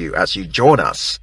you as you join us.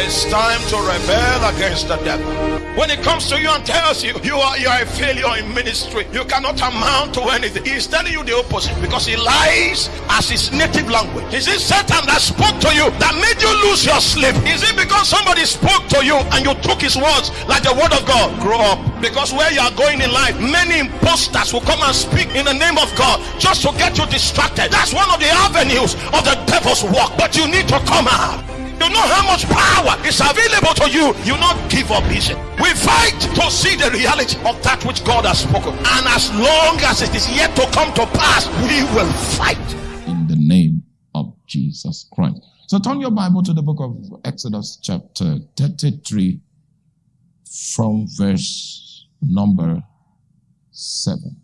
It's time to rebel against the devil. When it comes to you and tells you you are you are a failure in ministry, you cannot amount to anything. He's telling you the opposite because he lies as his native language. Is it Satan that spoke to you that made you lose your sleep? Is it because somebody spoke to you and you took his words like the word of God? Grow up. Because where you are going in life, many imposters will come and speak in the name of God just to get you distracted. That's one of the avenues of the devil's work. But you need to come out. You know how much power is available to you. You not give up easy. We fight to see the reality of that which God has spoken. And as long as it is yet to come to pass, we will fight. In the name of Jesus Christ. So turn your Bible to the book of Exodus chapter 33 from verse number 7.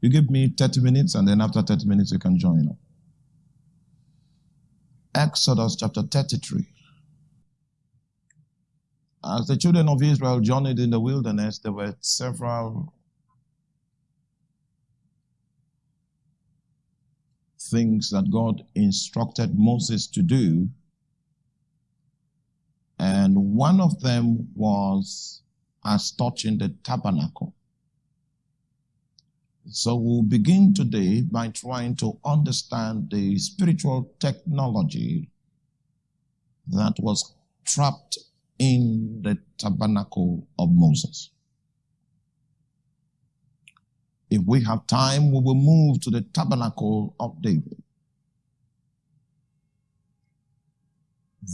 You give me 30 minutes and then after 30 minutes you can join up. Exodus chapter 33. As the children of Israel journeyed in the wilderness, there were several things that God instructed Moses to do. And one of them was as touching the tabernacle. So we'll begin today by trying to understand the spiritual technology that was trapped in the tabernacle of Moses. If we have time, we will move to the tabernacle of David.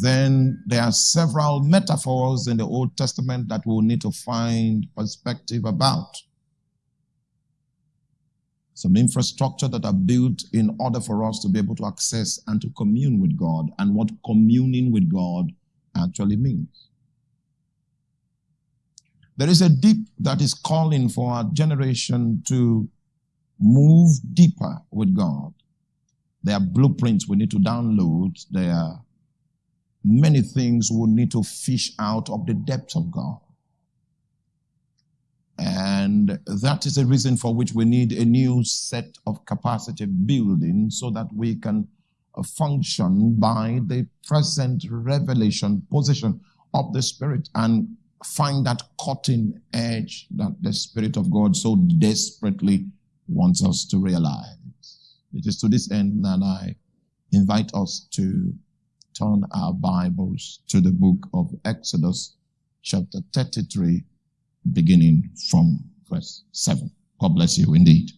Then there are several metaphors in the Old Testament that we'll need to find perspective about some infrastructure that are built in order for us to be able to access and to commune with God and what communing with God actually means. There is a deep that is calling for our generation to move deeper with God. There are blueprints we need to download. There are many things we need to fish out of the depths of God. And that is a reason for which we need a new set of capacity building so that we can function by the present revelation position of the Spirit and find that cutting edge that the Spirit of God so desperately wants us to realize. It is to this end that I invite us to turn our Bibles to the book of Exodus, chapter 33, beginning from verse 7. God bless you indeed.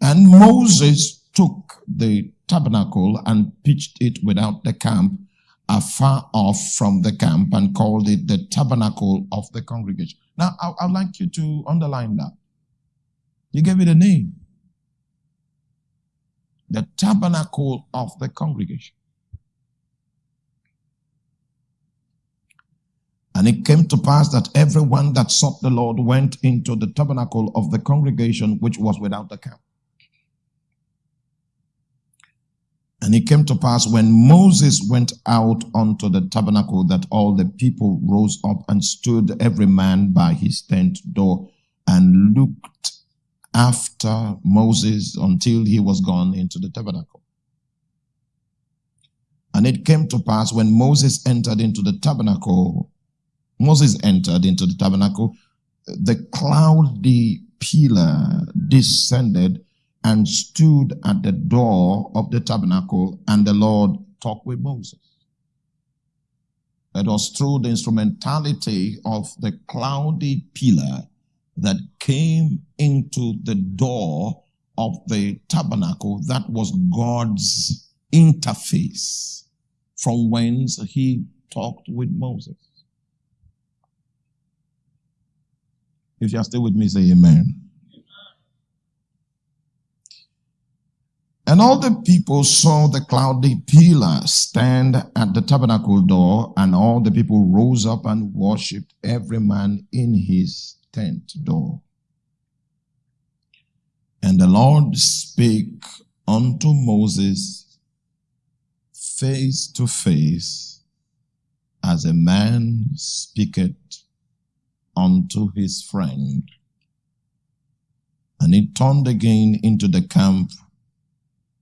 And Moses took the tabernacle and pitched it without the camp afar off from the camp and called it the tabernacle of the congregation. Now, I, would like you to underline that. He gave it a name. The tabernacle of the congregation. And it came to pass that everyone that sought the Lord went into the tabernacle of the congregation which was without the camp. And it came to pass when Moses went out unto the tabernacle that all the people rose up and stood every man by his tent door and looked after Moses until he was gone into the tabernacle. And it came to pass when Moses entered into the tabernacle Moses entered into the tabernacle, the cloudy pillar descended and stood at the door of the tabernacle, and the Lord talked with Moses. It was through the instrumentality of the cloudy pillar that came into the door of the tabernacle that was God's interface from whence he talked with Moses. If you are still with me, say amen. And all the people saw the cloudy pillar stand at the tabernacle door, and all the people rose up and worshipped every man in his tent door. And the Lord spake unto Moses face to face, as a man speaketh unto his friend. And he turned again into the camp,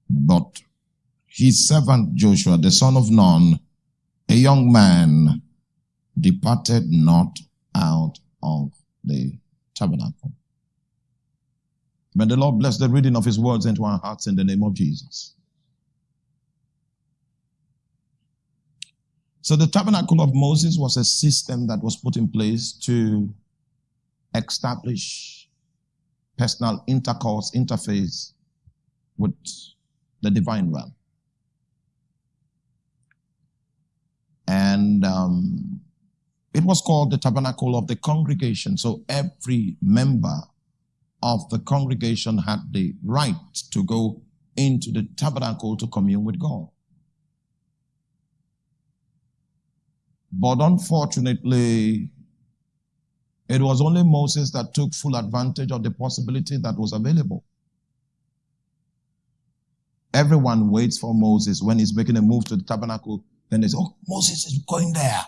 but his servant Joshua, the son of Nun, a young man, departed not out of the tabernacle. May the Lord bless the reading of his words into our hearts in the name of Jesus. So the tabernacle of Moses was a system that was put in place to establish personal intercourse, interface with the divine realm. And um, it was called the tabernacle of the congregation. So every member of the congregation had the right to go into the tabernacle to commune with God. But unfortunately, it was only Moses that took full advantage of the possibility that was available. Everyone waits for Moses when he's making a move to the tabernacle. Then they say, Oh, Moses is going there.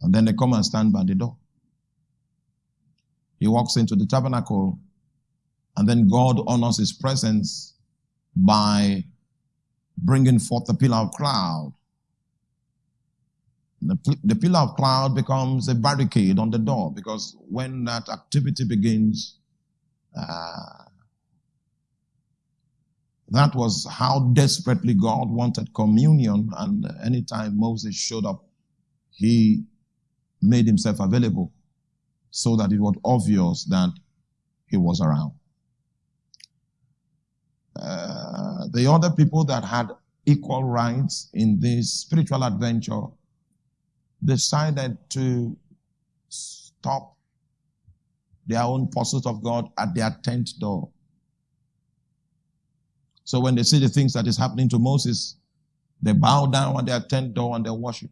And then they come and stand by the door. He walks into the tabernacle, and then God honors his presence by bringing forth the pillar of cloud the, the pillar of cloud becomes a barricade on the door because when that activity begins, uh, that was how desperately God wanted communion. And anytime Moses showed up, he made himself available so that it was obvious that he was around. Uh, the other people that had equal rights in this spiritual adventure decided to stop their own pursuit of God at their tent door. So when they see the things that is happening to Moses, they bow down at their tent door and they worship.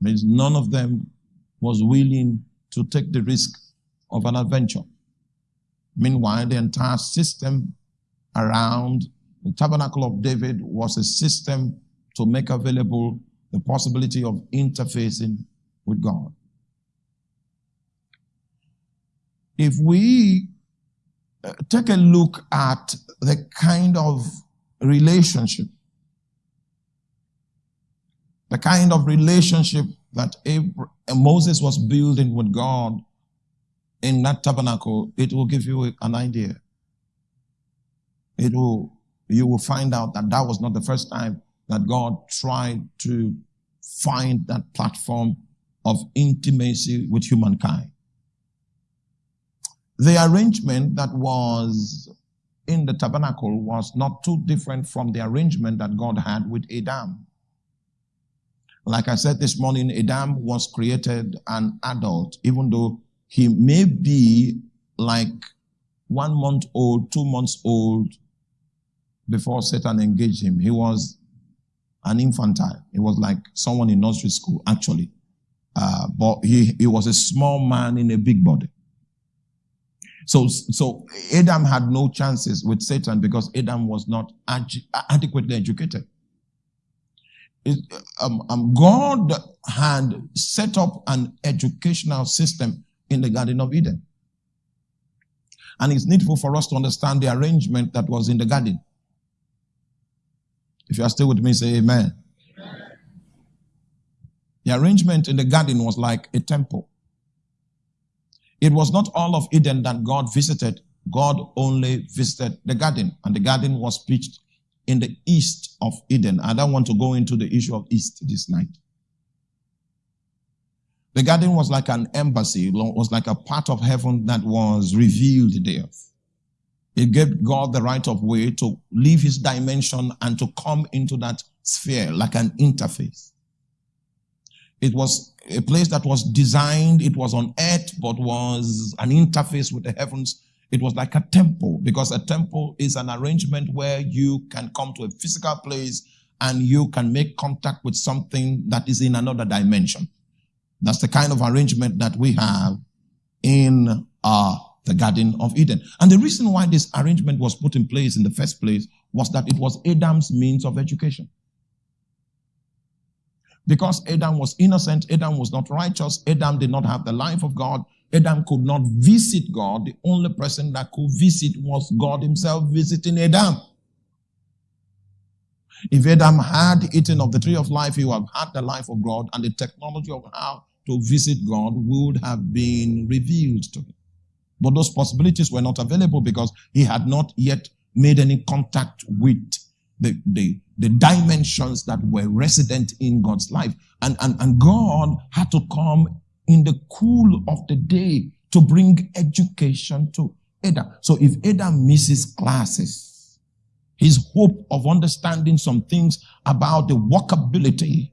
Means none of them was willing to take the risk of an adventure. Meanwhile, the entire system around the tabernacle of David was a system to make available the possibility of interfacing with God. If we uh, take a look at the kind of relationship, the kind of relationship that Abraham, uh, Moses was building with God in that tabernacle, it will give you an idea. It will, you will find out that that was not the first time that God tried to find that platform of intimacy with humankind. The arrangement that was in the tabernacle was not too different from the arrangement that God had with Adam. Like I said this morning, Adam was created an adult, even though he may be like one month old, two months old before Satan engaged him. He was an infantile. He was like someone in nursery school, actually. Uh, but he, he was a small man in a big body. So, so Adam had no chances with Satan because Adam was not adequately educated. It, um, um, God had set up an educational system in the Garden of Eden. And it's needful for us to understand the arrangement that was in the garden. If you are still with me, say amen. amen. The arrangement in the garden was like a temple. It was not all of Eden that God visited. God only visited the garden, and the garden was pitched in the east of Eden. I don't want to go into the issue of east this night. The garden was like an embassy, it was like a part of heaven that was revealed in the earth. It gave God the right of way to leave his dimension and to come into that sphere like an interface. It was a place that was designed, it was on earth, but was an interface with the heavens. It was like a temple because a temple is an arrangement where you can come to a physical place and you can make contact with something that is in another dimension. That's the kind of arrangement that we have in our the Garden of Eden. And the reason why this arrangement was put in place in the first place was that it was Adam's means of education. Because Adam was innocent, Adam was not righteous, Adam did not have the life of God, Adam could not visit God. The only person that could visit was God himself visiting Adam. If Adam had eaten of the tree of life, he would have had the life of God, and the technology of how to visit God would have been revealed to him. But those possibilities were not available because he had not yet made any contact with the, the, the dimensions that were resident in God's life. And, and, and God had to come in the cool of the day to bring education to Adam. So if Adam misses classes, his hope of understanding some things about the walkability,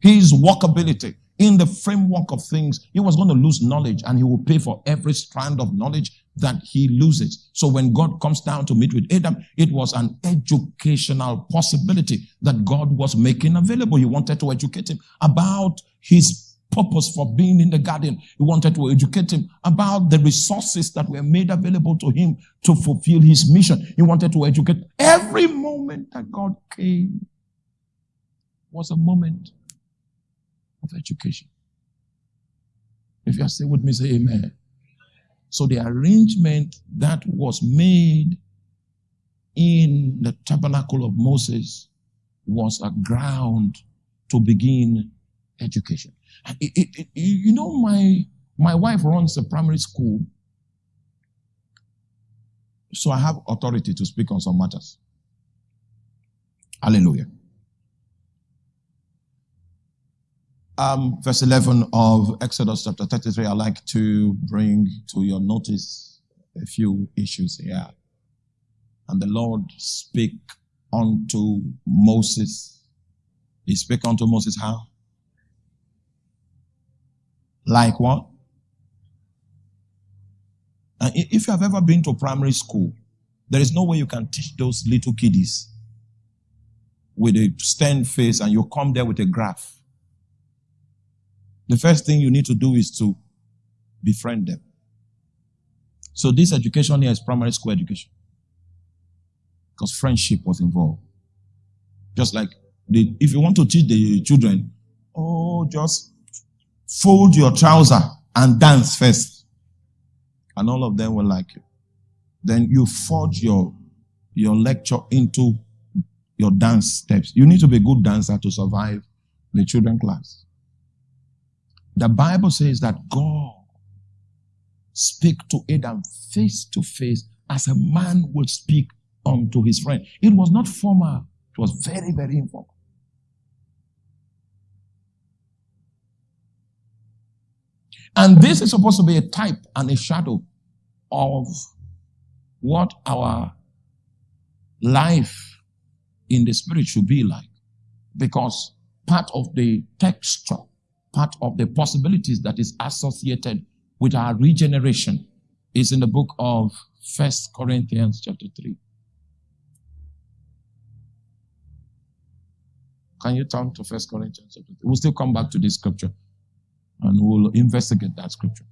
his workability in the framework of things, he was going to lose knowledge and he will pay for every strand of knowledge that he loses. So when God comes down to meet with Adam, it was an educational possibility that God was making available. He wanted to educate him about his purpose for being in the garden. He wanted to educate him about the resources that were made available to him to fulfill his mission. He wanted to educate every moment that God came was a moment of education. If you are still with me, say amen. So the arrangement that was made in the tabernacle of Moses was a ground to begin education. It, it, it, you know, my, my wife runs a primary school, so I have authority to speak on some matters. Hallelujah. Um, verse 11 of Exodus chapter 33, I'd like to bring to your notice a few issues here. And the Lord spake unto Moses. He spake unto Moses how? Like what? And if you have ever been to primary school, there is no way you can teach those little kiddies with a stern face and you come there with a graph the first thing you need to do is to befriend them. So this education here is primary school education. Because friendship was involved. Just like the, if you want to teach the children, oh, just fold your trouser and dance first. And all of them will like you. Then you forge your, your lecture into your dance steps. You need to be a good dancer to survive the children class. The Bible says that God speak to Adam face to face as a man would speak unto his friend. It was not formal. It was very, very informal. And this is supposed to be a type and a shadow of what our life in the spirit should be like. Because part of the texture part of the possibilities that is associated with our regeneration is in the book of First Corinthians chapter 3. Can you turn to First Corinthians chapter 3? We'll still come back to this scripture and we'll investigate that scripture.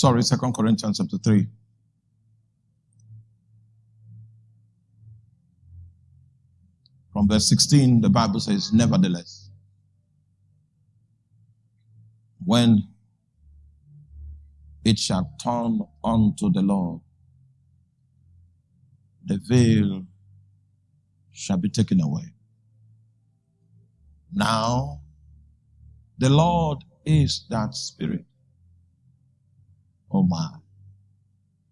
Sorry, Second Corinthians chapter 3. From verse 16, the Bible says, Nevertheless, when it shall turn unto the Lord, the veil shall be taken away. Now, the Lord is that Spirit. Oh my.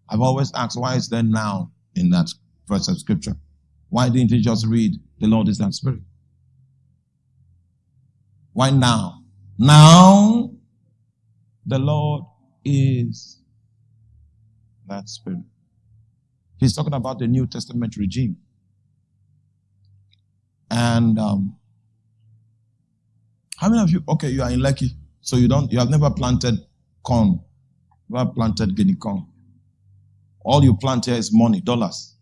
I've always asked, why is there now in that verse of scripture? Why didn't he just read, the Lord is that spirit? Why now? Now, the Lord is that spirit. He's talking about the New Testament regime. And um, how many of you, okay, you are in Lekki, so you don't, you have never planted corn Never planted guinea corn. All you plant here is money, dollars.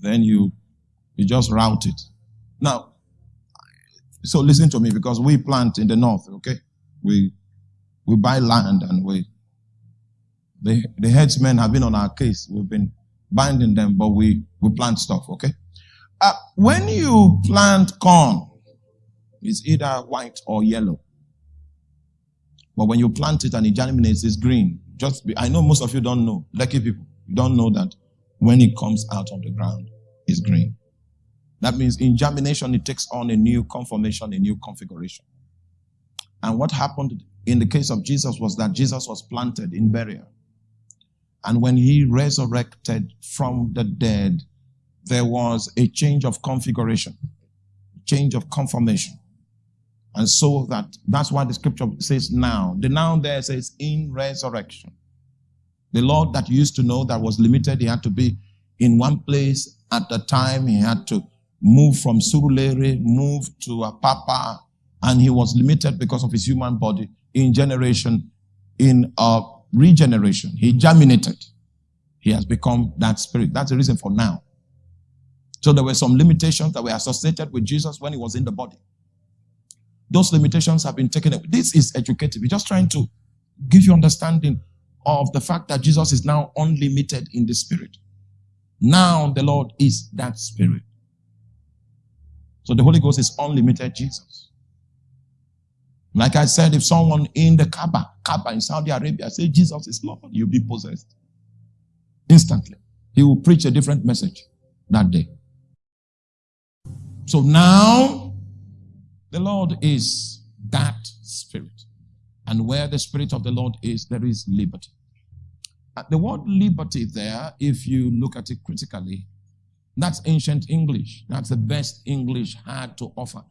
Then you you just route it. Now, so listen to me because we plant in the north, okay? We we buy land and we The, the headsmen have been on our case. We've been binding them, but we, we plant stuff, okay? Uh, when you plant corn, it's either white or yellow. But when you plant it and it germinates, it's green. Just be, I know most of you don't know. Lucky people, you don't know that when it comes out of the ground, it's green. That means in germination, it takes on a new conformation, a new configuration. And what happened in the case of Jesus was that Jesus was planted in burial. And when he resurrected from the dead, there was a change of configuration, change of conformation. And so that that's why the scripture says now. The noun there says in resurrection. The Lord that used to know that was limited, he had to be in one place at the time. He had to move from Surulere, move to Apapa, and he was limited because of his human body in generation, in a regeneration. He germinated. He has become that spirit. That's the reason for now. So there were some limitations that were associated with Jesus when he was in the body. Those limitations have been taken away. This is educative. We're just trying to give you understanding of the fact that Jesus is now unlimited in the spirit. Now the Lord is that spirit. So the Holy Ghost is unlimited Jesus. Like I said, if someone in the Kaaba, Kaaba in Saudi Arabia say Jesus is Lord, you'll be possessed. Instantly. He will preach a different message that day. So now the Lord is that spirit. And where the spirit of the Lord is, there is liberty. Uh, the word liberty there, if you look at it critically, that's ancient English. That's the best English had to offer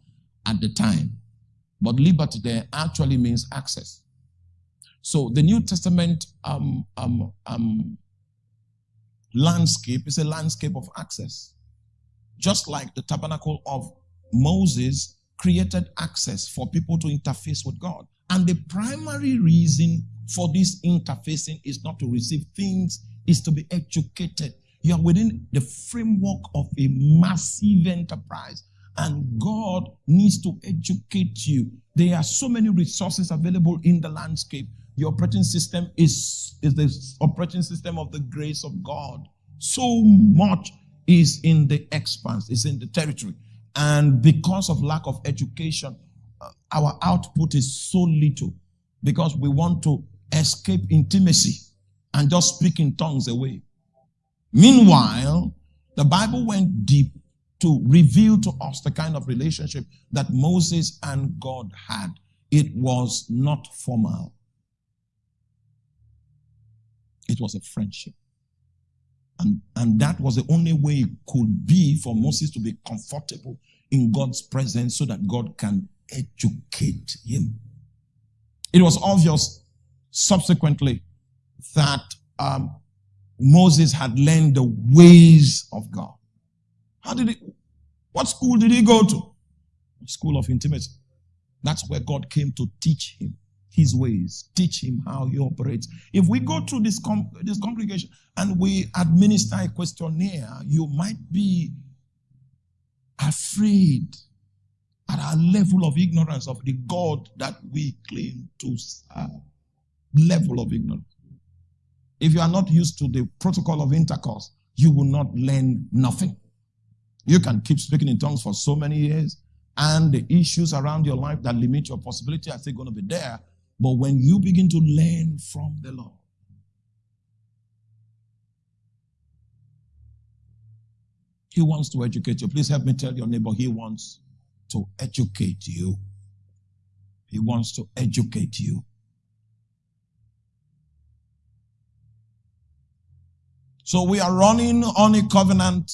at the time. But liberty there actually means access. So the New Testament um, um, um, landscape is a landscape of access. Just like the tabernacle of Moses created access for people to interface with God. And the primary reason for this interfacing is not to receive things, is to be educated. You are within the framework of a massive enterprise and God needs to educate you. There are so many resources available in the landscape. The operating system is, is the operating system of the grace of God. So much is in the expanse, is in the territory. And because of lack of education, uh, our output is so little because we want to escape intimacy and just speak in tongues away. Meanwhile, the Bible went deep to reveal to us the kind of relationship that Moses and God had. It was not formal. It was a friendship. And, and that was the only way it could be for Moses to be comfortable in God's presence so that God can educate him. It was obvious subsequently that um, Moses had learned the ways of God. How did he, what school did he go to? School of intimacy. That's where God came to teach him his ways, teach him how he operates. If we go through this, com- this congregation and we administer a questionnaire, you might be afraid at our level of ignorance of the God that we claim to serve. Level of ignorance. If you are not used to the protocol of intercourse, you will not learn nothing. You can keep speaking in tongues for so many years, and the issues around your life that limit your possibility are still going to be there. But when you begin to learn from the Lord, He wants to educate you. Please help me tell your neighbor, He wants to educate you. He wants to educate you. So we are running on a covenant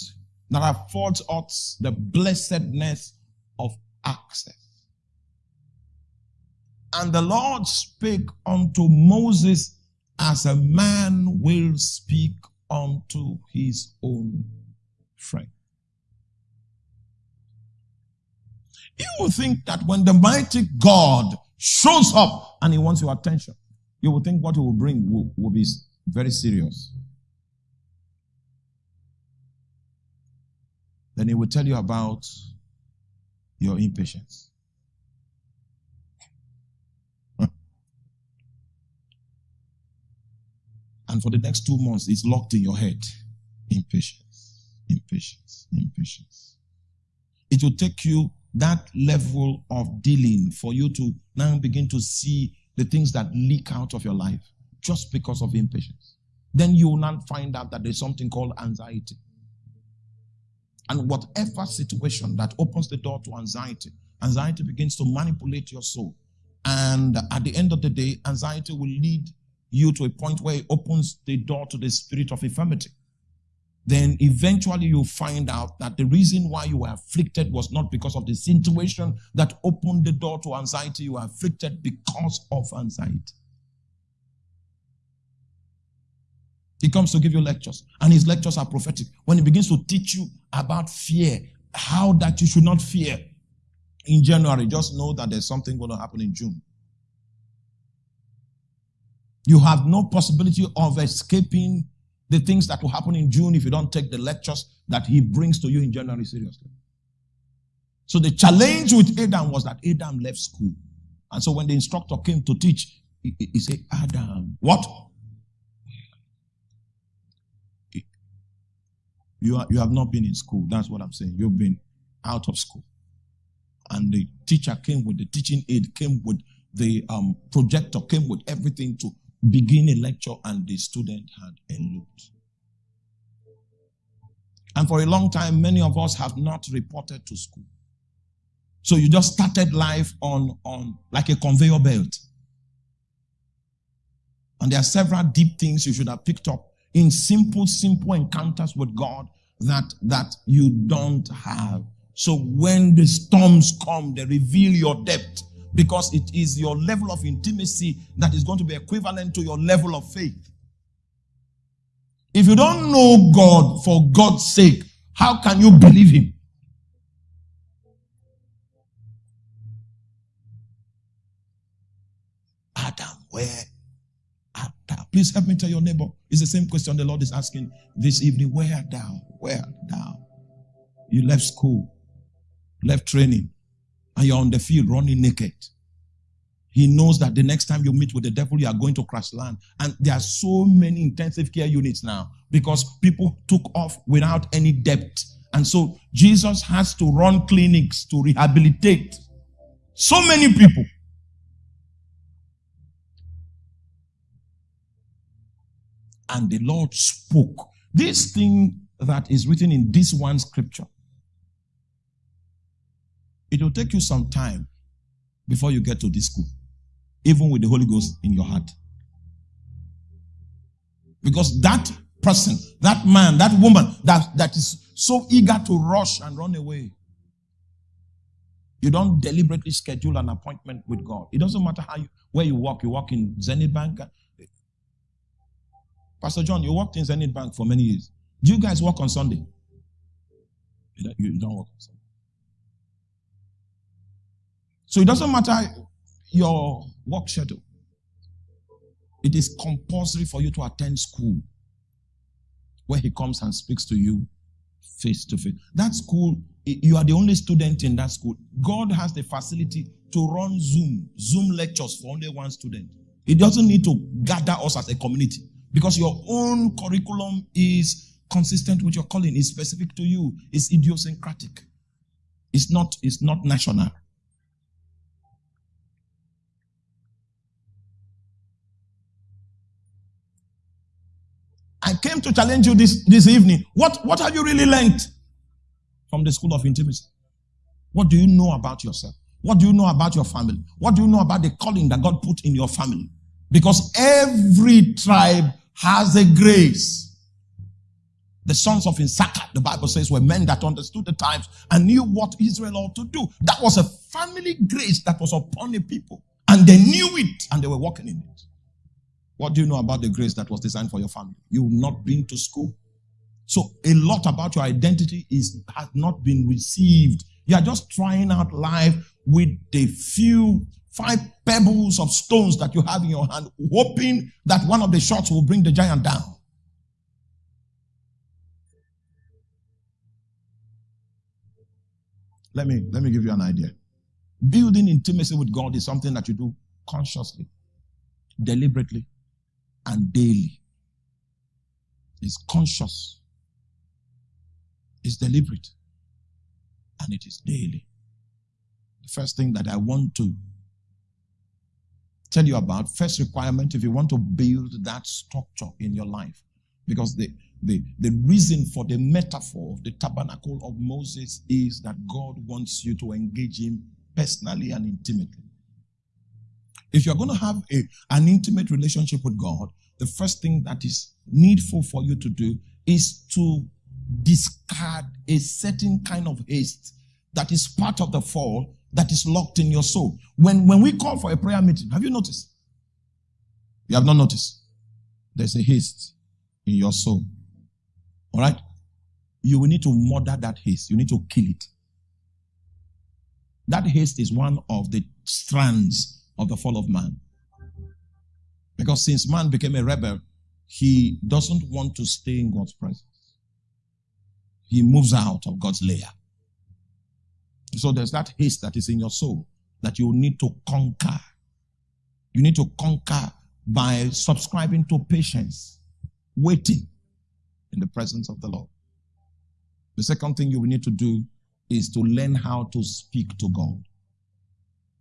that affords us the blessedness of access. And the Lord spake unto Moses as a man will speak unto his own friend. You will think that when the mighty God shows up and he wants your attention, you will think what he will bring will, will be very serious. Then he will tell you about your impatience. And for the next two months, it's locked in your head. Impatience, impatience, impatience. It will take you that level of dealing for you to now begin to see the things that leak out of your life just because of impatience. Then you will not find out that there's something called anxiety. And whatever situation that opens the door to anxiety, anxiety begins to manipulate your soul. And at the end of the day, anxiety will lead you to a point where it opens the door to the spirit of infirmity. Then eventually you'll find out that the reason why you were afflicted was not because of the situation that opened the door to anxiety. You were afflicted because of anxiety. He comes to give you lectures, and his lectures are prophetic. When he begins to teach you about fear, how that you should not fear in January, just know that there's something going to happen in June. You have no possibility of escaping the things that will happen in June if you don't take the lectures that he brings to you in January seriously. So the challenge with Adam was that Adam left school. And so when the instructor came to teach, he, he said, Adam, what? You, are, you have not been in school. That's what I'm saying. You've been out of school. And the teacher came with the teaching aid, came with the um, projector, came with everything to begin a lecture, and the student had eloped. And for a long time, many of us have not reported to school. So you just started life on, on like a conveyor belt. And there are several deep things you should have picked up in simple, simple encounters with God that, that you don't have. So when the storms come, they reveal your depth because it is your level of intimacy that is going to be equivalent to your level of faith. If you don't know God for God's sake, how can you believe Him? Adam, where Please help me tell your neighbor. It's the same question the Lord is asking this evening. Where thou? Where thou? You left school, left training, and you're on the field running naked. He knows that the next time you meet with the devil, you are going to crash land. And there are so many intensive care units now because people took off without any debt. And so Jesus has to run clinics to rehabilitate so many people. and the Lord spoke. This thing that is written in this one scripture, it will take you some time before you get to this school, even with the Holy Ghost in your heart. Because that person, that man, that woman that, that is so eager to rush and run away, you don't deliberately schedule an appointment with God. It doesn't matter how you, where you walk. You walk in Zenith Bank, Pastor John, you worked in Zenith Bank for many years. Do you guys work on Sunday? You don't work on Sunday. So it doesn't matter your work schedule. It is compulsory for you to attend school where he comes and speaks to you face to face. That school, you are the only student in that school. God has the facility to run Zoom, Zoom lectures for only one student. He doesn't need to gather us as a community. Because your own curriculum is consistent with your calling, is specific to you, it's idiosyncratic. It's not, it's not national. I came to challenge you this, this evening. What, what have you really learned from the school of intimacy? What do you know about yourself? What do you know about your family? What do you know about the calling that God put in your family? Because every tribe has a grace. The sons of Issachar, the Bible says, were men that understood the times and knew what Israel ought to do. That was a family grace that was upon the people. And they knew it and they were walking in it. What do you know about the grace that was designed for your family? You've not been to school. So a lot about your identity is has not been received. You are just trying out life with the few five pebbles of stones that you have in your hand, hoping that one of the shots will bring the giant down. Let me let me give you an idea. Building intimacy with God is something that you do consciously, deliberately, and daily. It's conscious. It's deliberate. And it is daily. The first thing that I want to tell you about, first requirement, if you want to build that structure in your life, because the, the, the reason for the metaphor of the tabernacle of Moses is that God wants you to engage him personally and intimately. If you're going to have a, an intimate relationship with God, the first thing that is needful for you to do is to discard a certain kind of haste that is part of the fall that is locked in your soul. When, when we call for a prayer meeting, have you noticed? You have not noticed. There's a haste in your soul. All right? You will need to murder that haste. You need to kill it. That haste is one of the strands of the fall of man. Because since man became a rebel, he doesn't want to stay in God's presence. He moves out of God's layer. So there's that haste that is in your soul that you need to conquer. You need to conquer by subscribing to patience, waiting in the presence of the Lord. The second thing you will need to do is to learn how to speak to God.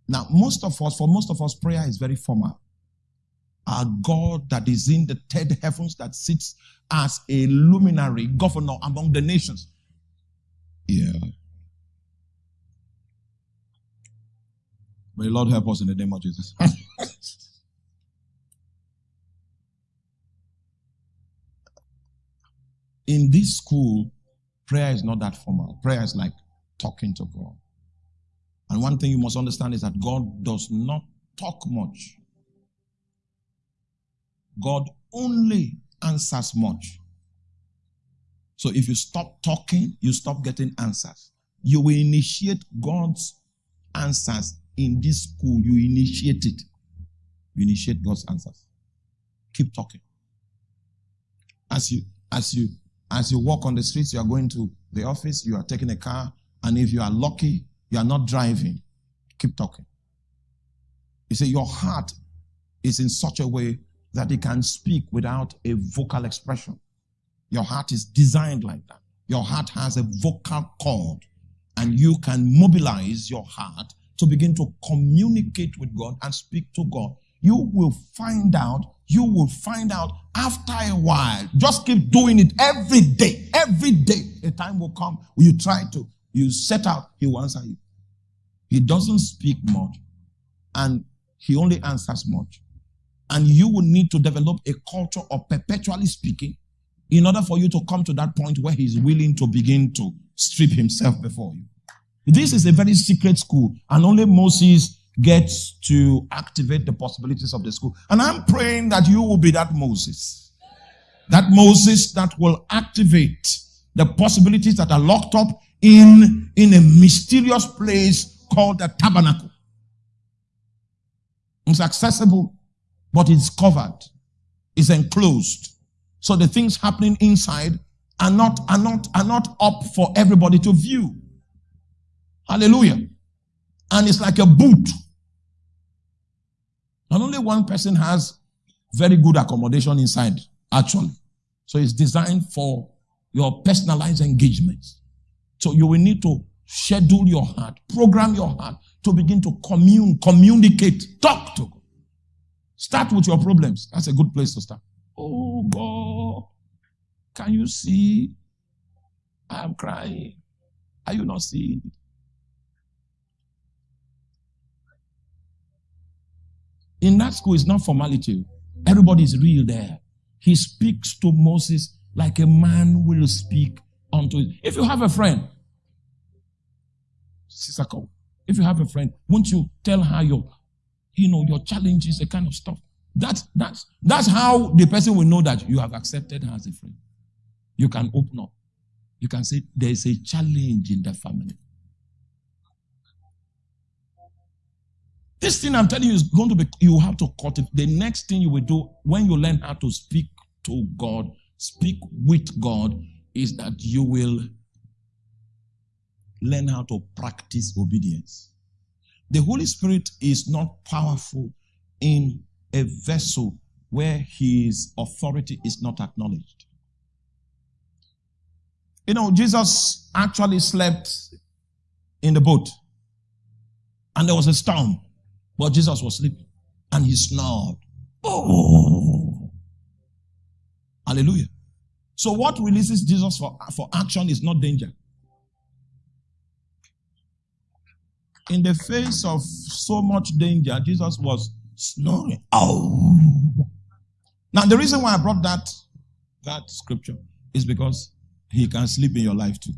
Now, most of us, for most of us, prayer is very formal. Our God that is in the third heavens that sits as a luminary governor among the nations. Yeah. May the Lord help us in the name of Jesus. in this school, prayer is not that formal. Prayer is like talking to God. And one thing you must understand is that God does not talk much. God only answers much. So if you stop talking, you stop getting answers. You will initiate God's answers in this school. You initiate it. You initiate God's answers. Keep talking. As you as you as you walk on the streets, you are going to the office, you are taking a car, and if you are lucky, you are not driving. Keep talking. You see, your heart is in such a way that it can speak without a vocal expression. Your heart is designed like that. Your heart has a vocal cord, and you can mobilize your heart to begin to communicate with God and speak to God. You will find out, you will find out after a while. Just keep doing it every day. Every day. A time will come when you try to, you set out, he will answer you. He doesn't speak much and he only answers much. And you will need to develop a culture of perpetually speaking in order for you to come to that point where he's willing to begin to strip himself before you. This is a very secret school, and only Moses gets to activate the possibilities of the school. And I'm praying that you will be that Moses. That Moses that will activate the possibilities that are locked up in, in a mysterious place called the tabernacle. It's accessible, but it's covered. It's enclosed. So the things happening inside are not, are not, are not up for everybody to view. Hallelujah. And it's like a boot. And only one person has very good accommodation inside, actually. So it's designed for your personalized engagements. So you will need to schedule your heart, program your heart to begin to commune, communicate, talk to God. Start with your problems. That's a good place to start. Oh God, can you see? I am crying. Are you not seeing? In that school, it's not formality. Everybody is real there. He speaks to Moses like a man will speak unto it. If you have a friend, Sisako, if you have a friend, won't you tell her your, you know, your challenges, the kind of stuff? That's that's that's how the person will know that you have accepted her as a friend. You can open up. You can say there's a challenge in the family. This thing I'm telling you is going to be, you have to cut it. The next thing you will do when you learn how to speak to God, speak with God, is that you will learn how to practice obedience. The Holy Spirit is not powerful in a vessel where his authority is not acknowledged. You know, Jesus actually slept in the boat. And there was a storm. But Jesus was sleeping. And he snored. Oh. Hallelujah. So what releases Jesus for, for action is not danger. In the face of so much danger, Jesus was snoring. Oh. Now the reason why I brought that that scripture is because he can sleep in your life too.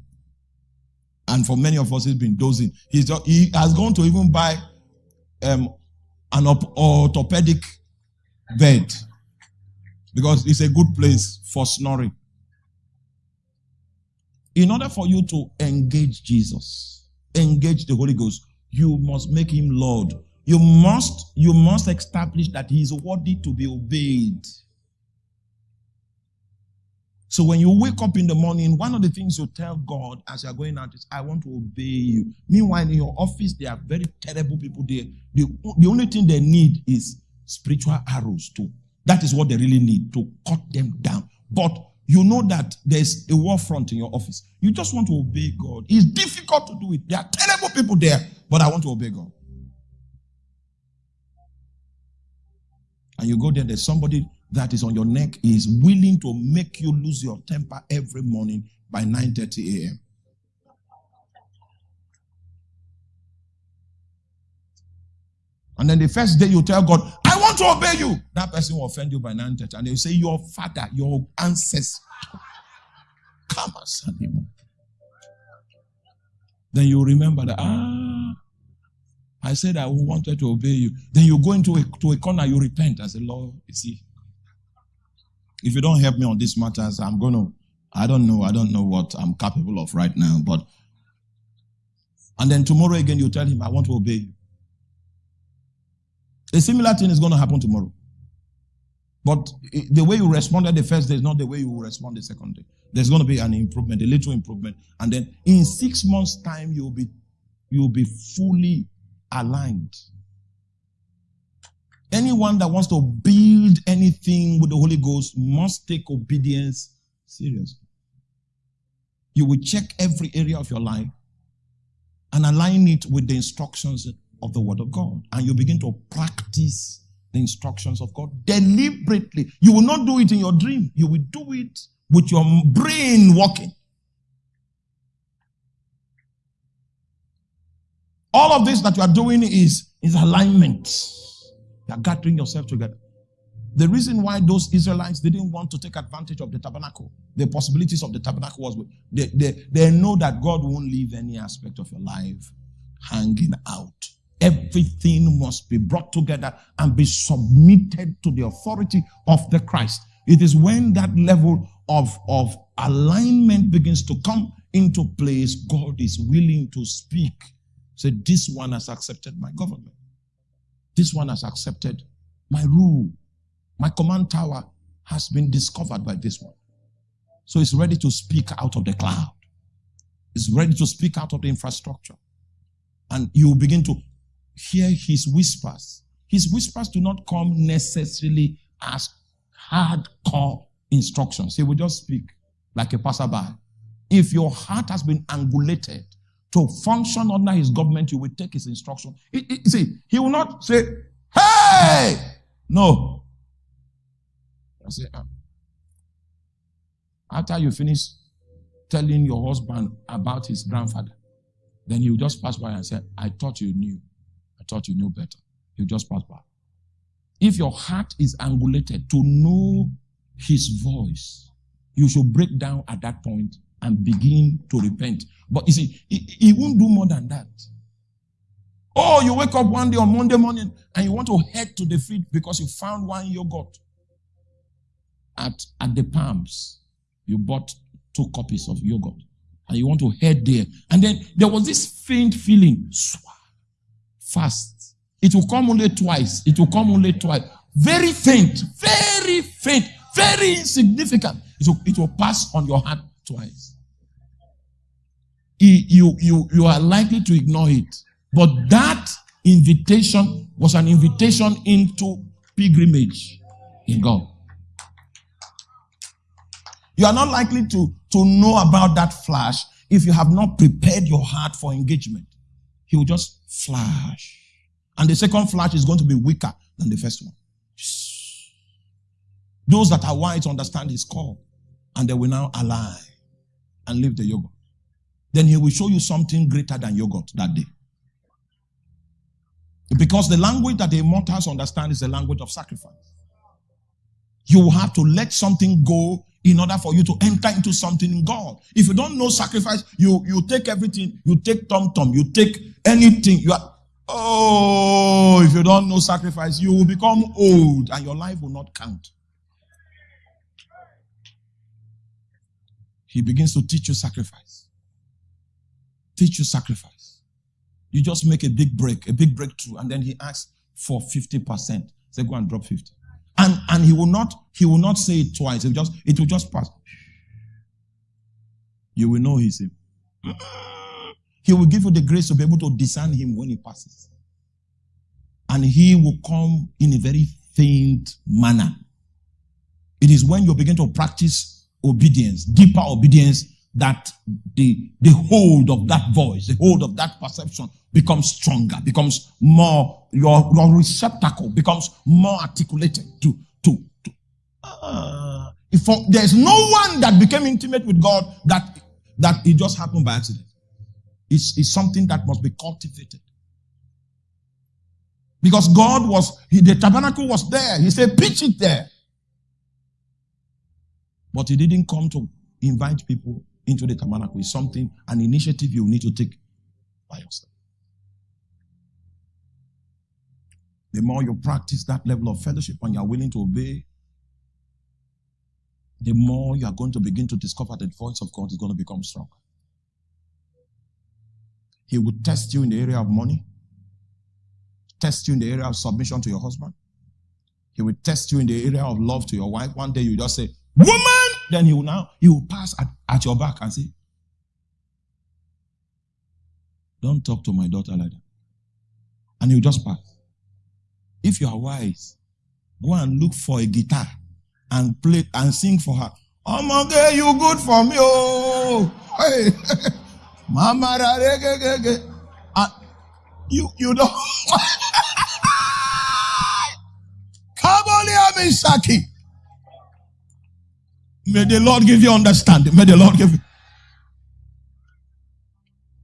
And for many of us, he's been dozing. He's he has gone to even buy um, an orthopedic bed because it's a good place for snoring. In order for you to engage Jesus, engage the Holy Ghost, you must make him Lord. You must, you must establish that he is worthy to be obeyed. So when you wake up in the morning, one of the things you tell God as you're going out is, I want to obey you. Meanwhile, in your office, there are very terrible people there. The, the only thing they need is spiritual arrows too. That is what they really need to cut them down. But you know that there's a war front in your office. You just want to obey God. It's difficult to do it. There are terrible people there, but I want to obey God. And you go there, there's somebody that is on your neck is willing to make you lose your temper every morning by 9:30 a.m. And then the first day you tell God, to obey you. That person will offend you by 9:30. And they'll say, Your father, your ancestor. Come on, Then you remember that, ah, I said I wanted to obey you. Then you go into a, to a corner, you repent. I say, Lord, you see, if you don't help me on these matters, I'm going to, I don't know, I don't know what I'm capable of right now, but, and then tomorrow again, you tell him, I want to obey you. A similar thing is going to happen tomorrow. But the way you responded the first day is not the way you will respond the second day. There's going to be an improvement, a little improvement. And then in six months' time, you'll be, you'll be fully aligned. Anyone that wants to build anything with the Holy Ghost must take obedience seriously. You will check every area of your life and align it with the instructions of the Word of God. And you begin to practice the instructions of God deliberately. You will not do it in your dream, you will do it with your brain working. All of this that you are doing is, is alignment. You are gathering yourself together. The reason why those Israelites didn't want to take advantage of the tabernacle, the possibilities of the tabernacle was they, they, they know that God won't leave any aspect of your life hanging out. Everything must be brought together and be submitted to the authority of the Christ. It is when that level of, of alignment begins to come into place, God is willing to speak. Say, this one has accepted my government. This one has accepted my rule. My command tower has been discovered by this one. So it's ready to speak out of the cloud. It's ready to speak out of the infrastructure. And you begin to hear his whispers. His whispers do not come necessarily as hardcore instructions. He will just speak like a passerby. If your heart has been angulated to function under his government, you will take his instruction. See, he will not say, Hey! No. I say, um, after you finish telling your husband about his grandfather, then he will just pass by and say, I thought you knew. Thought you knew better. He'll just pass by. If your heart is angulated to know his voice, you should break down at that point and begin to repent. But you see, he, he won't do more than that. Oh, you wake up one day on Monday morning and you want to head to the field because you found one yogurt at, at the Palms. You bought two copies of yogurt and you want to head there. And then there was this faint feeling, fast. It will come only twice. It will come only twice. Very faint, very faint, very insignificant. It will, it will pass on your heart twice you, you, you are likely to ignore it. But that invitation was an invitation into pilgrimage in God. You are not likely to, to know about that flash if you have not prepared your heart for engagement. He will just flash. And the second flash is going to be weaker than the first one. Those that are wise understand his call and they will now align and leave the yogurt. Then he will show you something greater than yogurt that day. Because the language that the immortals understand is the language of sacrifice. You will have to let something go in order for you to enter into something in God. If you don't know sacrifice, you, you take everything, you take tom tom, you take anything. You are, oh, if you don't know sacrifice, you will become old and your life will not count. He begins to teach you sacrifice. Teach you sacrifice. You just make a big break, a big breakthrough, and then he asks for 50%. Say, go and drop 50. And and he will not, he will not say it twice. It will just, it will just pass. You will know he's him. He will give you the grace to be able to discern him when he passes. And he will come in a very faint manner. It is when you begin to practice obedience, deeper obedience, that the, the hold of that voice, the hold of that perception becomes stronger, becomes more, your, your receptacle becomes more articulated to, to, to uh, if there's no one that became intimate with God that, that it just happened by accident. It's, it's something that must be cultivated. Because God was, he, the tabernacle was there. He said, pitch it there. But he didn't come to invite people into the tabernacle is something, an initiative you need to take by yourself. The more you practice that level of fellowship and you are willing to obey, the more you are going to begin to discover that the voice of God is going to become stronger. He will test you in the area of money, test you in the area of submission to your husband. He will test you in the area of love to your wife. One day you just say, Woman! Then he will now, he will pass at, at your back and say, Don't talk to my daughter like that. And he'll just pass. If you are wise, go and look for a guitar and play and sing for her. Oh my God, you good for me. Oh, hey, mama, uh, you you don't. Come on, Saki. May the Lord give you understanding. May the Lord give you.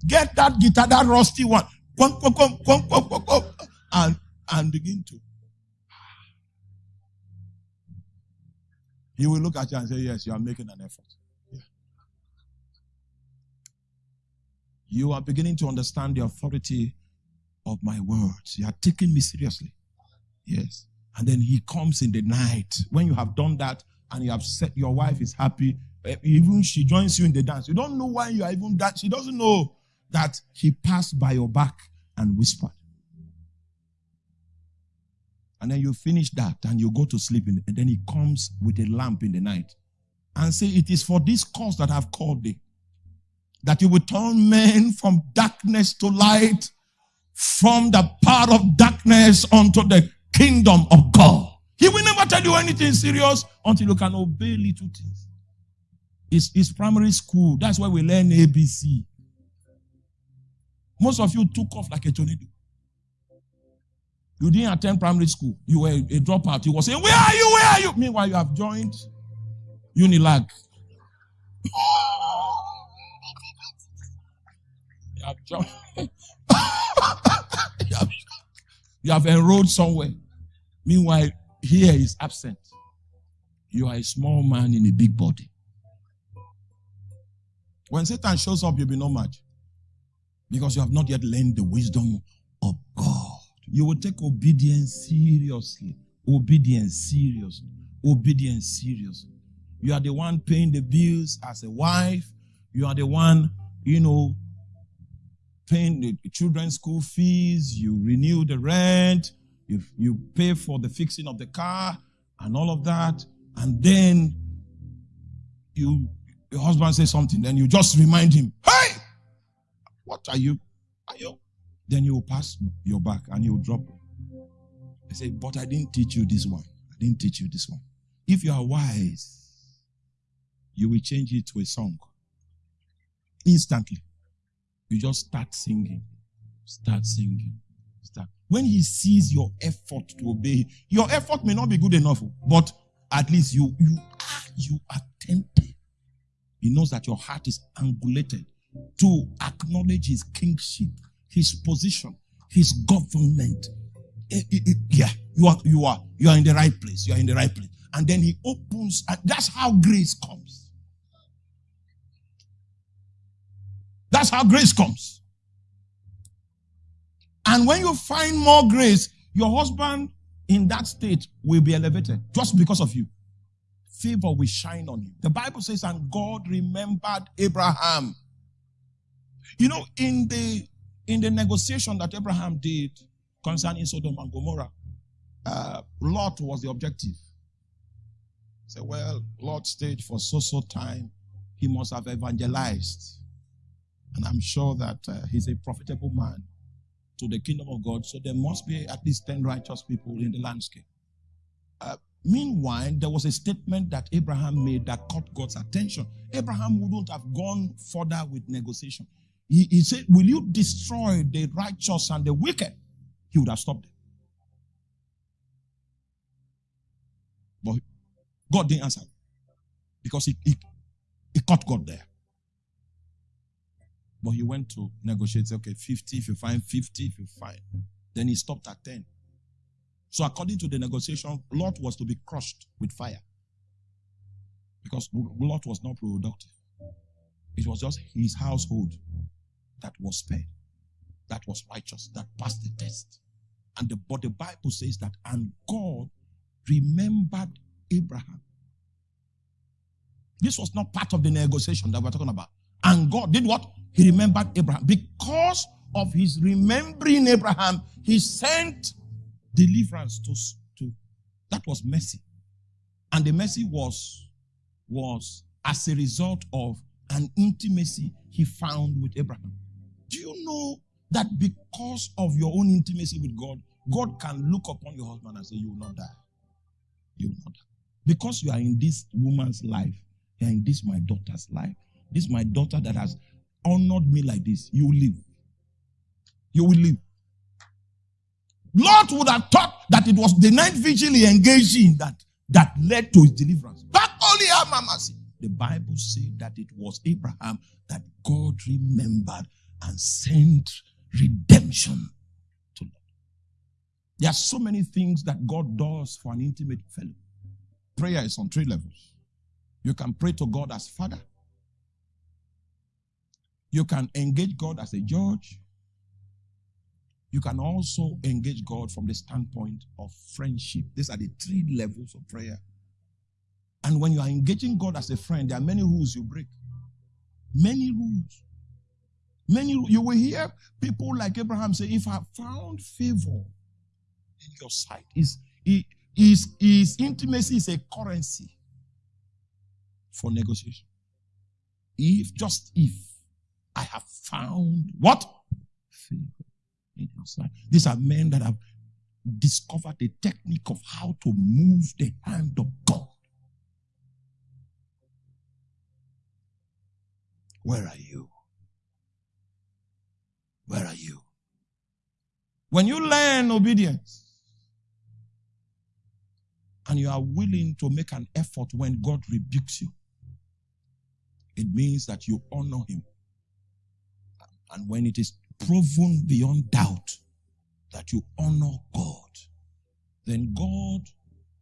Get that guitar, that rusty one, and, and begin to. He will look at you and say, Yes, you are making an effort. Yeah. You are beginning to understand the authority of my words. You are taking me seriously. Yes. And then he comes in the night. When you have done that, and you have said your wife is happy, eh, even she joins you in the dance. You don't know why you are even that. She doesn't know that he passed by your back and whispered. And then you finish that and you go to sleep, and then he comes with a lamp in the night and say, It is for this cause that I've called thee, that you will turn men from darkness to light, from the power of darkness unto the kingdom of God. He will never tell you anything serious until you can obey little things. It's, it's primary school. That's why we learn ABC. Most of you took off like a tornado. You didn't attend primary school. You were a dropout. You were saying, Where are you? Where are you? Meanwhile, you have joined Unilag. you have joined. you, have, you have enrolled somewhere. Meanwhile, here is absent. You are a small man in a big body. When Satan shows up, you'll be no match. Because you have not yet learned the wisdom of God. You will take obedience seriously. Obedience seriously. Obedience seriously. You are the one paying the bills as a wife. You are the one, you know, paying the children's school fees. You renew the rent you, you pay for the fixing of the car and all of that, and then you your husband says something, then you just remind him, Hey, what are you? Are you? Then you will pass your back and you drop. I say, But I didn't teach you this one. I didn't teach you this one. If you are wise, you will change it to a song. Instantly. You just start singing. Start singing. When he sees your effort to obey, your effort may not be good enough, but at least you you are you attempted. He knows that your heart is angulated to acknowledge his kingship, his position, his government. It, it, it, yeah, you are you are you are in the right place. You are in the right place. And then he opens, and that's how grace comes. That's how grace comes. And when you find more grace, your husband in that state will be elevated just because of you. Favor will shine on you. The Bible says, and God remembered Abraham. You know, in the in the negotiation that Abraham did concerning Sodom and Gomorrah, uh, Lot was the objective. Say, well, Lot stayed for so so time. He must have evangelized. And I'm sure that uh, he's a profitable man to the kingdom of God. So there must be at least 10 righteous people in the landscape. Uh, meanwhile, there was a statement that Abraham made that caught God's attention. Abraham wouldn't have gone further with negotiation. He, he said, Will you destroy the righteous and the wicked? He would have stopped it. But God didn't answer because he, he, he caught God there. But he went to negotiate. Okay, 50 if you find 50 if you find. Then he stopped at 10. So according to the negotiation, Lot was to be crushed with fire. Because Lot was not productive. It was just his household that was spared. That was righteous. That passed the test. And the, but the Bible says that, and God remembered Abraham. This was not part of the negotiation that we're talking about. And God did what? He remembered Abraham. Because of his remembering Abraham, he sent deliverance to, to that was mercy. And the mercy was, was as a result of an intimacy he found with Abraham. Do you know that because of your own intimacy with God, God can look upon your husband and say, You will not die. You will not die. Because you are in this woman's life, you are in this my daughter's life. This my daughter that has honored me like this. You will live. You will live. Lot would have thought that it was the night vigil he engaged in that, that led to his deliverance. But only mercy. The Bible said that it was Abraham that God remembered and sent redemption to Lot. There are so many things that God does for an intimate fellow. Prayer is on three levels. You can pray to God as Father. You can engage God as a judge. You can also engage God from the standpoint of friendship. These are the three levels of prayer. And when you are engaging God as a friend, there are many rules you break. Many rules. Many you will hear people like Abraham say, if I found favor in your sight, is is is intimacy is a currency for negotiation. If just if I have found what? Favor in. These are men that have discovered the technique of how to move the hand of God. Where are you? Where are you? When you learn obedience and you are willing to make an effort when God rebukes you, it means that you honor Him. And when it is proven beyond doubt that you honor God, then God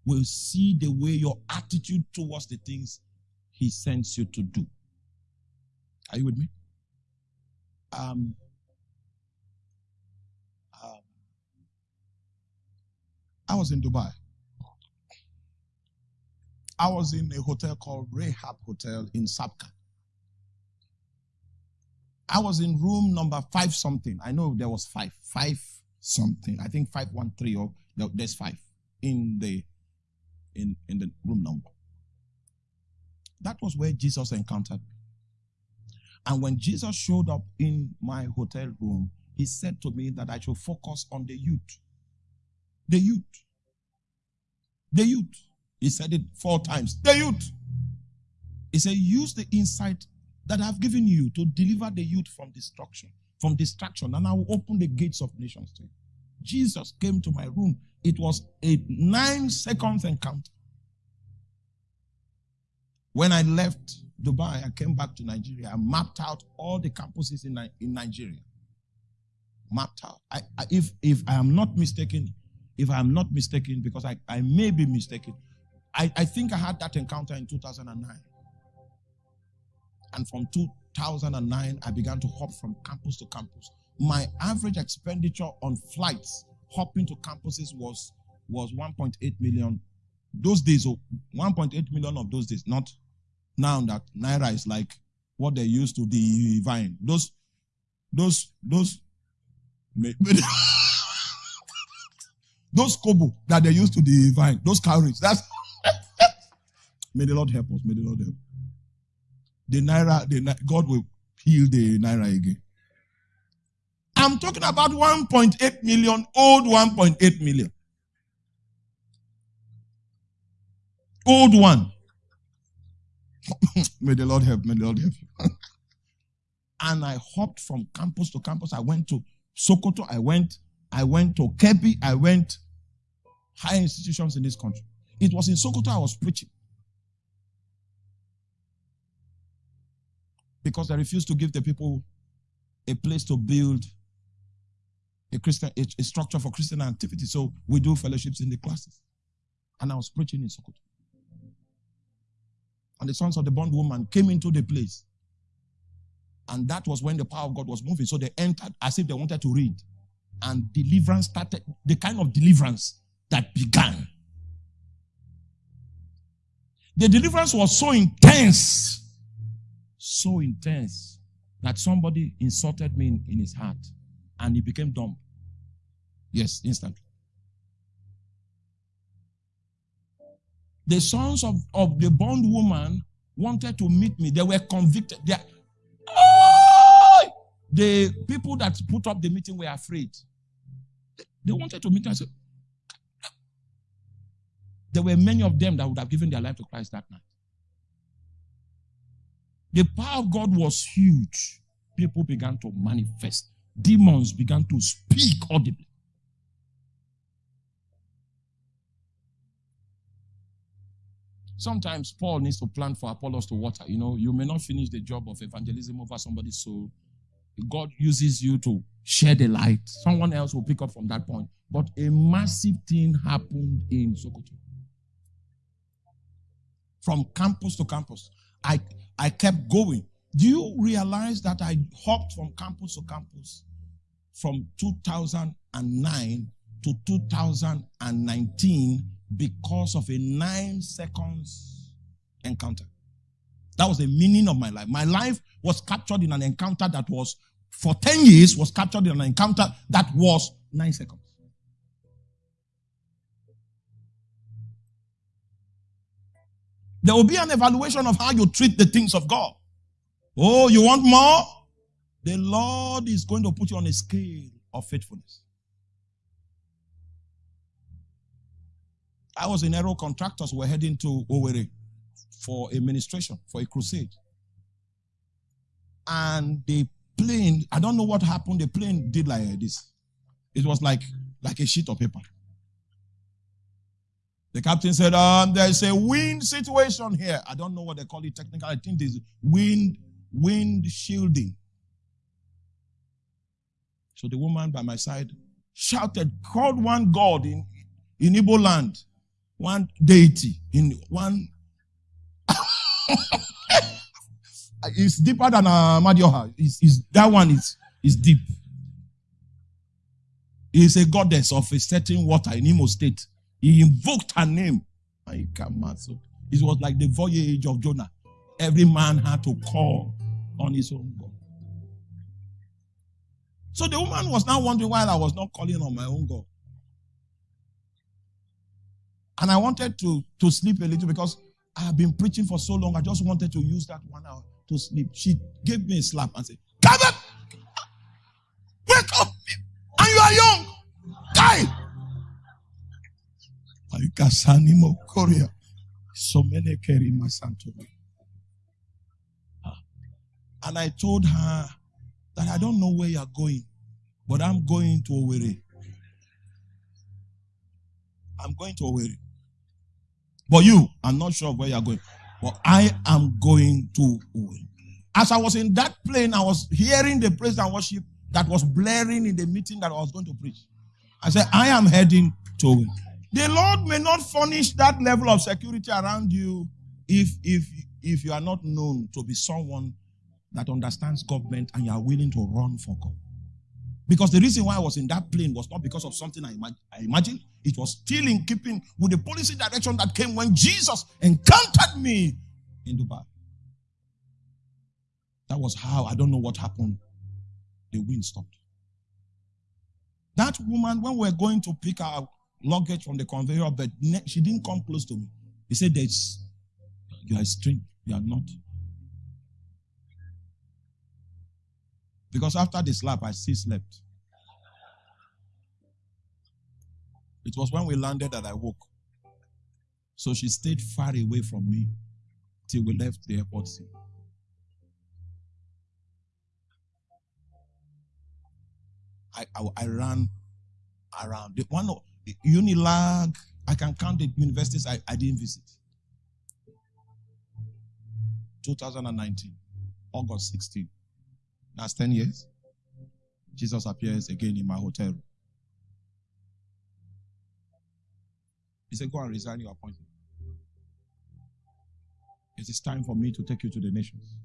will see the way your attitude towards the things He sends you to do. Are you with me? Um, um, I was in Dubai. I was in a hotel called Rahab Hotel in Sabka. I was in room number five something. I know there was five, five something. I think five one three or no, there's five in the in in the room number. That was where Jesus encountered me. And when Jesus showed up in my hotel room, he said to me that I should focus on the youth. The youth. The youth. He said it four times. The youth. He said, use the insight that I've given you to deliver the youth from destruction, from distraction, and I will open the gates of nations to you. Jesus came to my room. It was a nine seconds encounter. When I left Dubai, I came back to Nigeria. I mapped out all the campuses in, in Nigeria. Mapped out. I, I, if, if I am not mistaken, if I am not mistaken, because I, I may be mistaken, I, I think I had that encounter in 2009. And from 2009, I began to hop from campus to campus. My average expenditure on flights hopping to campuses was, was 1.8 million. Those days, 1.8 million of those days, not now that Naira is like what they used to divine. Those, those, those, those kobo that they used to divine, those cowries, that's, may the Lord help us, may the Lord help. The Naira, the, God will heal the Naira again. I'm talking about 1.8 million, old 1.8 million. Old one. may the Lord help, may the Lord help you. and I hopped from campus to campus. I went to Sokoto, I went, I went to Kebbi, I went high institutions in this country. It was in Sokoto I was preaching. Because they refused to give the people a place to build a Christian a, a structure for Christian activity. So we do fellowships in the classes. And I was preaching in Sokoto. And the sons of the bondwoman came into the place. And that was when the power of God was moving. So they entered as if they wanted to read. And deliverance started, the kind of deliverance that began. The deliverance was so intense, so intense, that somebody insulted me in, in his heart and he became dumb. Yes, instantly. The sons of, of the bondwoman wanted to meet me. They were convicted. They, oh! The people that put up the meeting were afraid. They, wanted to meet said, there were many of them that would have given their life to Christ that night. The power of God was huge. People began to manifest. Demons began to speak audibly. Sometimes Paul needs to plan for Apollos to water. You know, you may not finish the job of evangelism over somebody's soul. God uses you to share the light. Someone else will pick up from that point. But a massive thing happened in Sokoto. From campus to campus, I, I kept going. Do you realize that I hopped from campus to campus from 2009 to 2019 because of a nine seconds encounter. That was the meaning of my life. My life was captured in an encounter that was, for 10 years, was captured in an encounter that was nine seconds. There will be an evaluation of how you treat the things of God. Oh, you want more? The Lord is going to put you on a scale of faithfulness. I was in Aero Contractors. We're heading to Owerri for a ministration, for a crusade. And the plane, I don't know what happened. The plane did like this. It was like, like a sheet of paper. The captain said, um, there's a wind situation here. I don't know what they call it technically. I think there's wind, wind shielding. So the woman by my side shouted, called one God in, in Igbo land one deity in one. it's deeper than uh, Madioha. It's, it's, that one is, is deep. He is a goddess of a certain water in Imo State. He invoked her name. and he came also. It was like the voyage of Jonah. Every man had to call on his own God. So the woman was now wondering why I was not calling on my own God. And I wanted to, to sleep a little because I have been preaching for so long. I just wanted to use that one hour to sleep. She gave me a slap and said, Come! Wake up! And you are young! So many carry my son to me. And I told her that I don't know where you're going, but I'm going to Owerri. I'm going to Owerri. But you, I'm not sure where you're going. But I am going to Owerri. As I was in that plane, I was hearing the praise and worship that was blaring in the meeting that I was going to preach. I said, I am heading to Owerri. The Lord may not furnish that level of security around you if if if you are not known to be someone that understands government and you are willing to run for God. Because the reason why I was in that plane was not because of something I, imag- I imagined. It was still in keeping with the policy direction that came when Jesus encountered me in Dubai. That was how, I don't know what happened. The wind stopped. That woman, when we were going to pick our luggage from the conveyor belt, she didn't come close to me. He said, There's, You are strange. You are not. Because after the slap, I still slept. It was when we landed that I woke. So she stayed far away from me till we left the airport scene. I, I, I ran around. One the Unilag, I can count the universities I, I didn't visit. 2019, August 16. That's 10 years. Jesus appears again in my hotel room. He said, Go and resign your appointment. It is time for me to take you to the nations.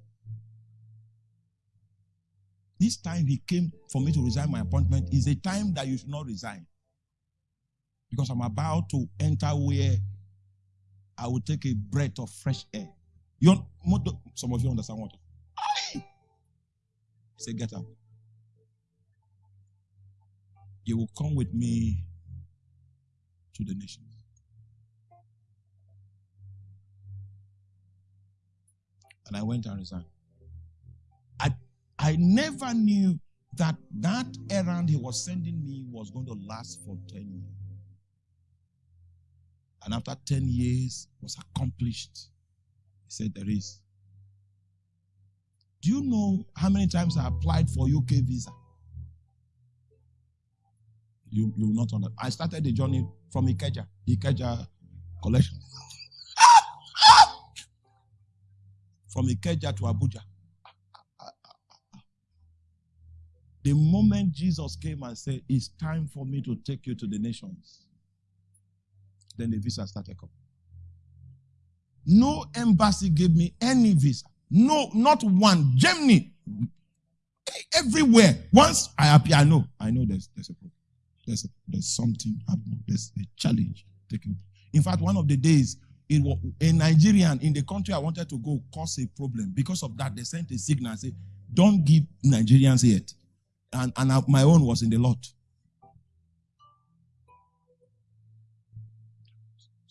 This time he came for me to resign my appointment is a time that you should not resign. Because I'm about to enter where I will take a breath of fresh air. You some of you understand what? I Say, get up. You will come with me to the nations. And I went and resigned. I, I never knew that that errand he was sending me was going to last for 10 years. And after 10 years was accomplished, he said, There is do you know how many times I applied for UK visa? You you will not understand. I started the journey from Ikeja, Ikeja collection. from Ikeja to Abuja. The moment Jesus came and said, It's time for me to take you to the nations, then the visa started coming. No embassy gave me any visa. No, not one. Germany. Everywhere. Once I appear, I know. I know there's there's a problem. There's a, there's something happening. There's a challenge taking. In fact, one of the days it was a Nigerian in the country I wanted to go caused a problem. Because of that, they sent a signal and said, Don't give Nigerians yet. And, and I, my own was in the lot.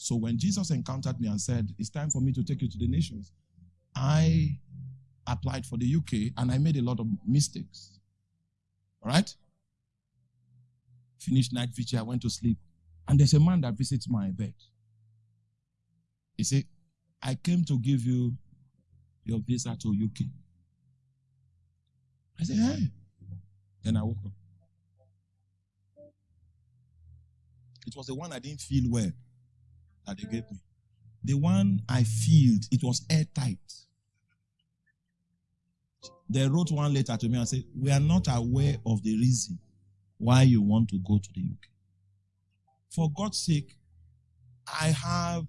So when Jesus encountered me and said, It's time for me to take you to the nations, I applied for the UK and I made a lot of mistakes. All right? Finished night vigil, I went to sleep. And there's a man that visits my bed. He said, I came to give you your visa to UK. I said, hey. Then I woke up. It was the one I didn't feel well that they mm-hmm. gave me. The one I feel, it was airtight. They wrote one letter to me and said, We are not aware of the reason why you want to go to the UK. For God's sake, I have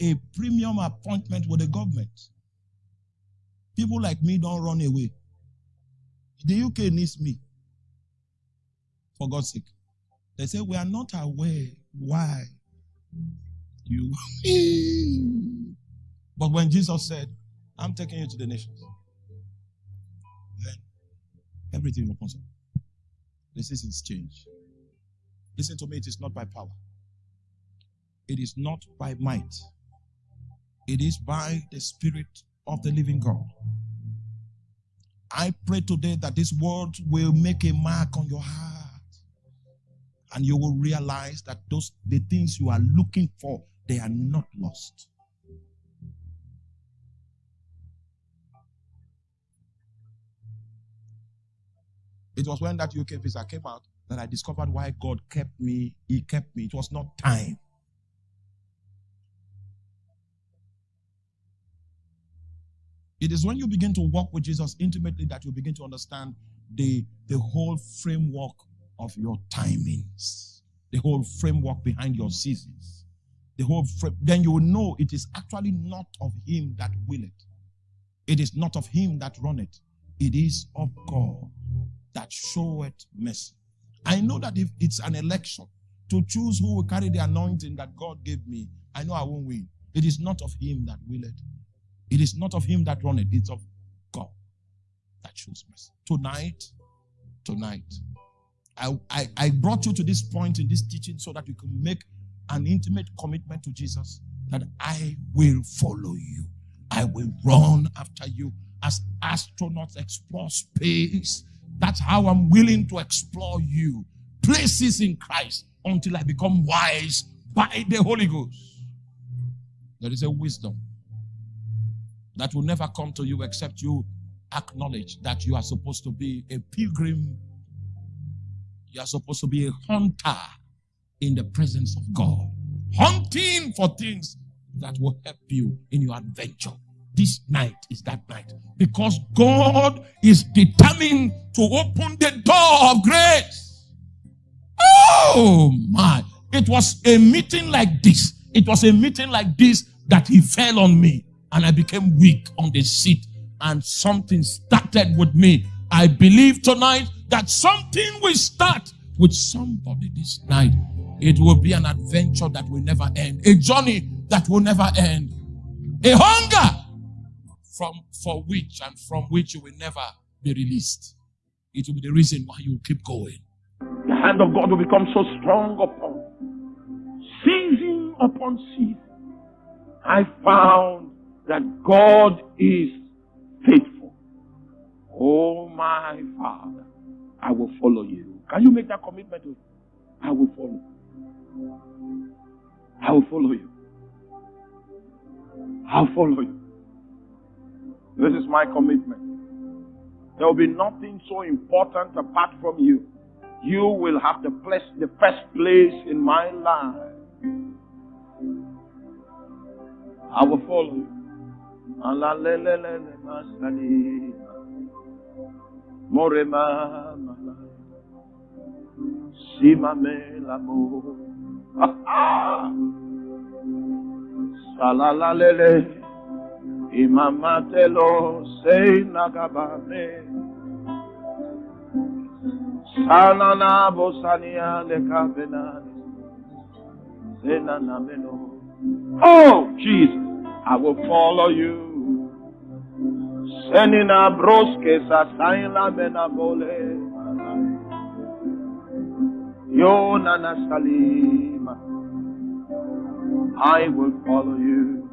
a premium appointment with the government. People like me don't run away. The UK needs me. For God's sake. They say, We are not aware why you. but when Jesus said, I'm taking you to the nations, then Everything opens up. The seasons change. Listen to me, it is not by power. It is not by might. It is by the Spirit of the living God. I pray today that this word will make a mark on your heart and you will realize that those the things you are looking for they are not lost. It was when that uk visa came out that i discovered why god kept me he kept me. It was not time. It is when you begin to walk with Jesus intimately that you begin to understand the, the whole framework of your timings, the whole framework behind your seasons. The whole frame, then you will know it is actually not of him that will it. It is not of him that run it. It is of God that showeth mercy. I know that if it's an election to choose who will carry the anointing that God gave me, I know I won't win. It is not of him that will it. It is not of him that run it. It's of God that shows mercy. Tonight, tonight, I, I, brought you to this point in this teaching so that you can make an intimate commitment to Jesus that I will follow you. I will run after you as astronauts explore space. That's how I'm willing to explore you. Places in Christ until I become wise by the Holy Ghost. There is a wisdom that will never come to you except you acknowledge that you are supposed to be a pilgrim. You are supposed to be a hunter in the presence of God. Hunting for things that will help you in your adventure. This night is that night because God is determined to open the door of grace. Oh my. It was a meeting like this. It was a meeting like this that he fell on me and I became weak on the seat and something started with me. I believe tonight that something will start with somebody this night. It will be an adventure that will never end, a journey that will never end, a hunger from for which and from which you will never be released. It will be the reason why you keep going. The hand of God will become so strong upon season upon season. I found that God is. Oh my Father, I will follow you. Can you make that commitment? to I will follow. I will follow you. I'll follow you. This is my commitment. There will be nothing so important apart from you. You will have the place, the first place in my life. I will follow you. Morema Sima me l'amour. Salalalele. Imamatelo say nagabane. Sanana bosania le kabenani. Senana meno. Oh, Jesus, I will follow you. Senina broske. Yo nana salima. I will follow you.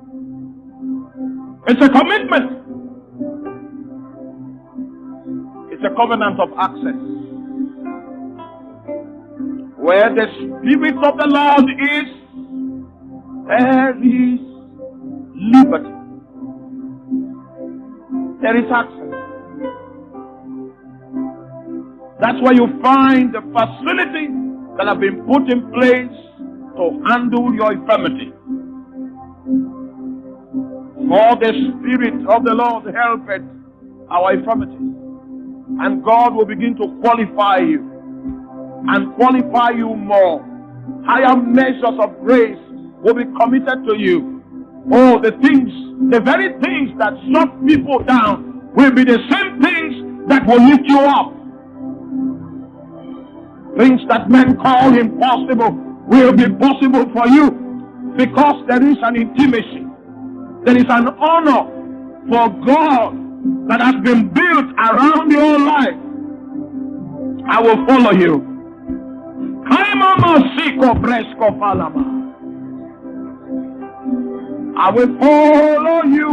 It's a commitment. It's a covenant of access. Where the Spirit of the Lord is, there is liberty. There is access. That's where you find the facility that have been put in place to handle your infirmity. For the Spirit of the Lord helpeth our infirmities. And God will begin to qualify you and qualify you more. Higher measures of grace will be committed to you. Oh, the things, the very things that shut people down will be the same things that will lift you up. Things that men call impossible will be possible for you because there is an intimacy there is an honor for God that has been built around your life. I will follow you. I will follow you.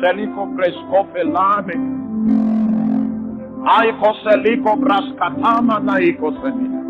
Seliko presko felame. Aiko seliko braskatama na iko semina.